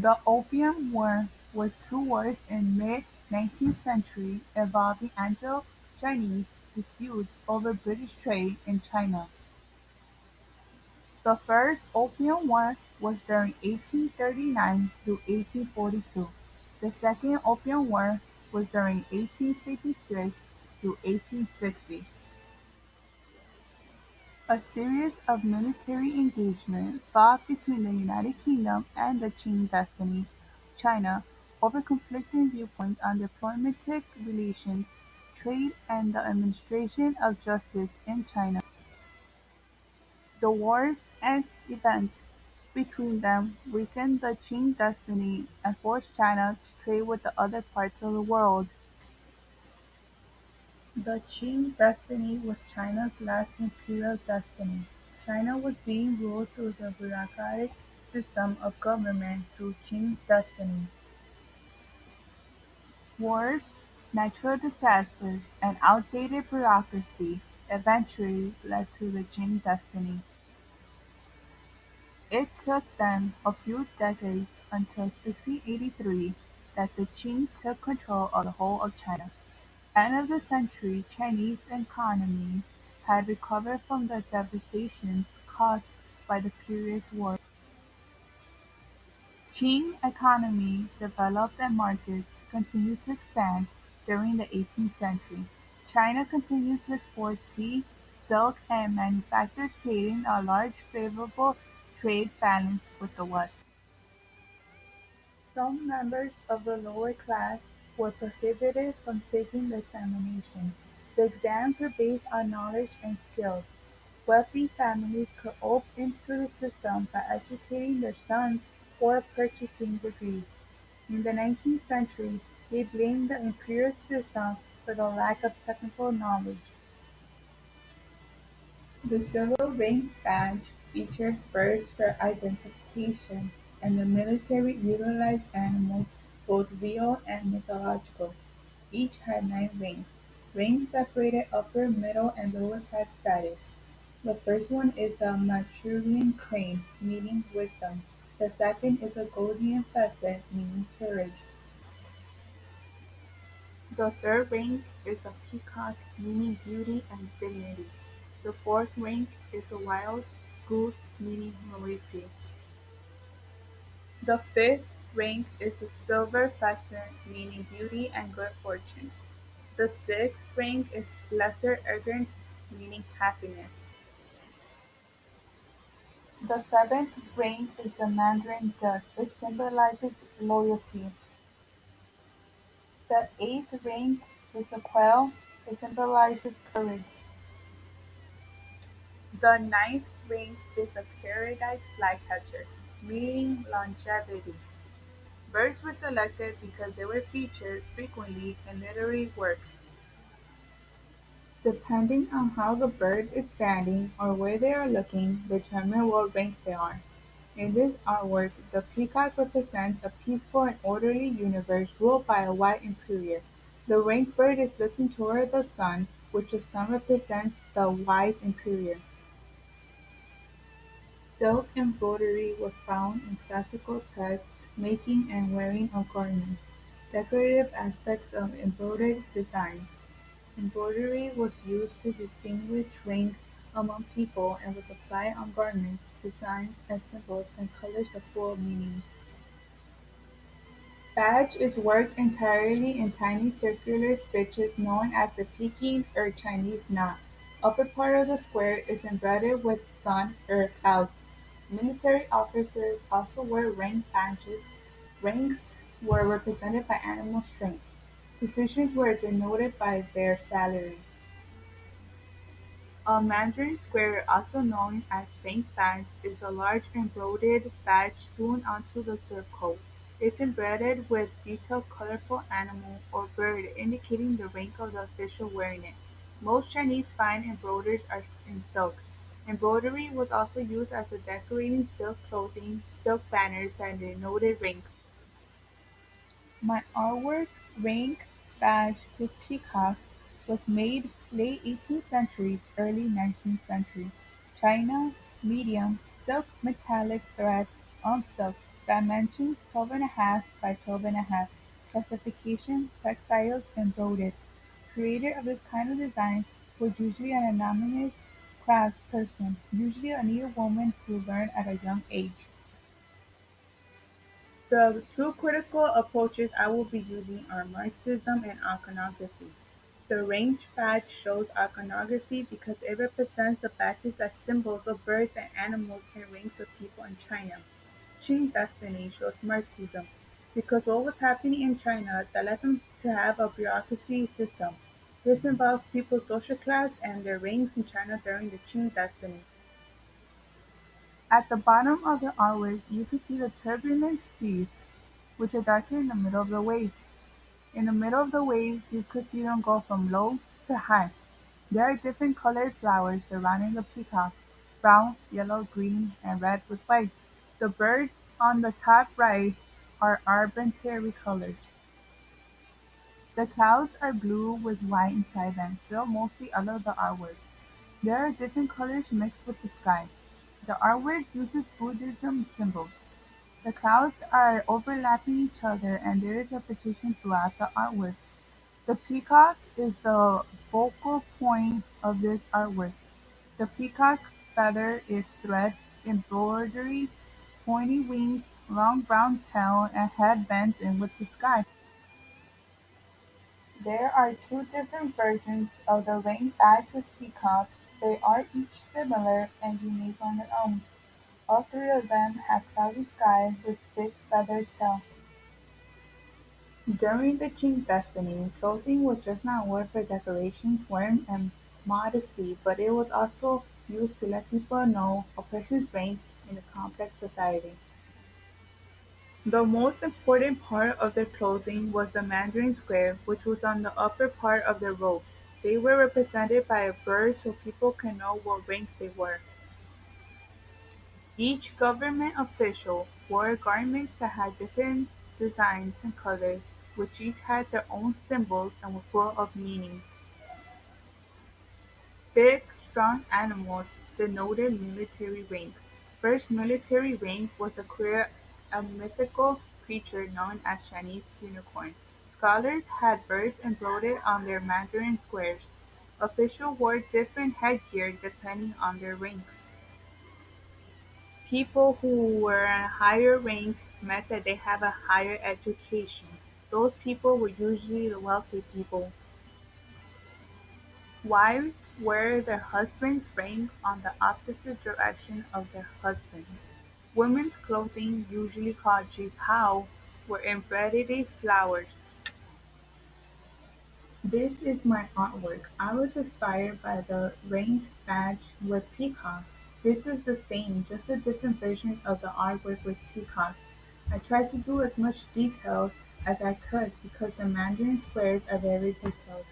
The Opium War was two wars in mid-nineteenth century involving Anglo-Chinese disputes over British trade in China. The First Opium War was during eighteen thirty-nine to eighteen forty-two; the Second Opium War was during eighteen fifty-six to eighteen sixty. A series of military engagements fought between the United Kingdom and the Qing dynasty China over conflicting viewpoints on diplomatic relations, trade and the administration of justice in China. The wars and events between them weakened the Qing dynasty and forced China to trade with the other parts of the world. The Qing dynasty was China's last imperial dynasty. China was being ruled through the bureaucratic system of government through Qing dynasty. Wars, natural disasters, and outdated bureaucracy eventually led to the Qing dynasty. It took them a few decades until 1683 that the Qing took control of the whole of China. End of the century Chinese economy had recovered from the devastations caused by the previous war. Qing economy developed and markets continued to expand during the eighteenth century. China continued to export tea, silk, and manufactures creating a large favorable trade balance with the West. Some members of the lower class were prohibited from taking the examination. The exams were based on knowledge and skills. Wealthy families could opt into the system by educating their sons or purchasing degrees. In the nineteenth century, they blamed the imperial system for the lack of technical knowledge. The silver rank badge featured birds for identification, and the military utilized animals, both real and mythological. Each had nine rings. Rings separated upper, middle, and lower class status. The first one is a Manchurian crane, meaning wisdom. The second is a golden pheasant, meaning courage. The third rank is a peacock, meaning beauty and dignity. The fourth rank is a wild goose, meaning nobility. The fifth rank is a silver pheasant, meaning beauty and good fortune. The sixth rank is lesser egret, meaning happiness. The seventh rank is the mandarin duck, it symbolizes loyalty. The eighth rank is a quail, it symbolizes courage. The ninth rank is a paradise flycatcher, meaning longevity. Birds were selected because they were featured frequently in literary works. Depending on how the bird is standing or where they are looking determine what rank they are. In this artwork, the peacock represents a peaceful and orderly universe ruled by a white emperor. The rank bird is looking toward the sun, which the sun represents the wise emperor. Silk embroidery was found in classical texts, making and wearing of garments. Decorative aspects of embroidered designs. Embroidery was used to distinguish rank among people and was applied on garments, designs, and symbols and colors of full meanings. Badge is worked entirely in tiny circular stitches known as the Peking or Chinese knot. Upper part of the square is embroidered with sun or clouds. Military officers also wore rank badges; ranks were represented by animal strength; positions were denoted by their salary. A mandarin square, also known as rank badge, is a large embroidered badge sewn onto the surcoat. It is embroidered with detailed colorful animal or bird indicating the rank of the official wearing it. Most Chinese fine embroideries are in silk. Embroidery was also used as a decorating silk clothing, silk banners that denoted rank. My artwork, "Rank Badge with Peacock", was made late eighteenth century, early nineteenth century. China, medium, silk metallic thread on silk, Dimensions twelve and a half by twelve and a half. Classification textiles and embroidered. Creator of this kind of design was usually an anonymous craftsperson, usually a woman who learned at a young age. The two critical approaches I will be using are Marxism and iconography. The rank badge shows iconography because it represents the badges as symbols of birds and animals and ranks of people in China. Qing dynasty shows Marxism because what was happening in China that led them to have a bureaucracy system. This involves people's social class and their ranks in China during the Qing dynasty. At the bottom of the artwork you can see the turbulent seas, which are darker in the middle of the waves. In the middle of the waves you could see them go from low to high. There are different colored flowers surrounding the peacock, brown, yellow, green, and red with white. The birds on the top right are arbitrary colors. The clouds are blue with white inside them, mostly under the artwork. There are different colors mixed with the sky. The artwork uses Buddhism symbols. The clouds are overlapping each other and there is a repetition throughout the artwork. The peacock is the focal point of this artwork. The peacock's feather is thread embroidery, pointy wings, long brown tail, and head bends in with the sky. There are two different versions of the ring badge peacock; they are each similar and unique on their own. All three of them have cloudy skies with big feathered tail. During the Qing dynasty, clothing was just not worn for decorations, form, and modesty, but it was also used to let people know a person's rank in a complex society. The most important part of their clothing was the mandarin square, which was on the upper part of their robes. They were represented by a bird so people can know what rank they were. Each government official wore garments that had different designs and colors, which each had their own symbols and were full of meaning. Big, strong animals denoted military rank. First military rank was acquired a mythical creature known as Chinese unicorn. Scholars had birds embroidered on their mandarin squares. Officials wore different headgear depending on their rank. People who were in higher rank meant that they have a higher education. Those people were usually the wealthy people. Wives wear their husband's rank on the opposite direction of their husband's. Women's clothing, usually called "qipao", were embroidered flowers. This is my artwork. I was inspired by the rank badge with peacock. This is the same, just a different version of the artwork with peacock. I tried to do as much detail as I could because the mandarin squares are very detailed.